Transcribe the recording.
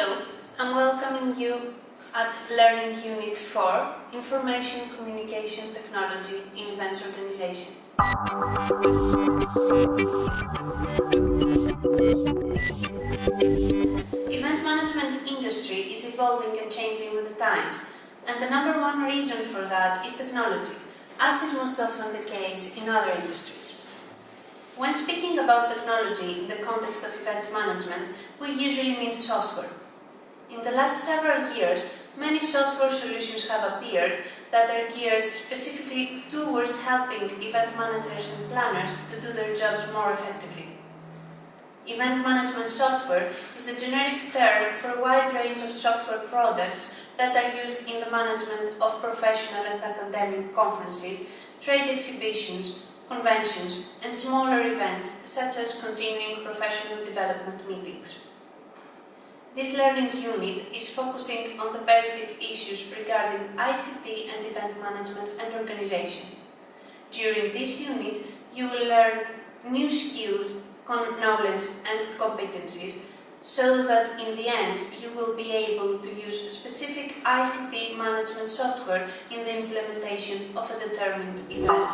Hello, I'm welcoming you at Learning Unit 4, Information Communication Technology in Events Organization. Event management industry is evolving and changing with the times, and the number one reason for that is technology, as is most often the case in other industries. When speaking about technology in the context of event management, we usually mean software. In the last several years, many software solutions have appeared that are geared specifically towards helping event managers and planners to do their jobs more effectively. Event management software is the generic term for a wide range of software products that are used in the management of professional and academic conferences, trade exhibitions, conventions and smaller events such as continuing professional development meetings. This learning unit is focusing on the basic issues regarding ICT and event management and organization. During this unit, you will learn new skills, knowledge and competencies so that in the end you will be able to use specific ICT management software in the implementation of a determined event.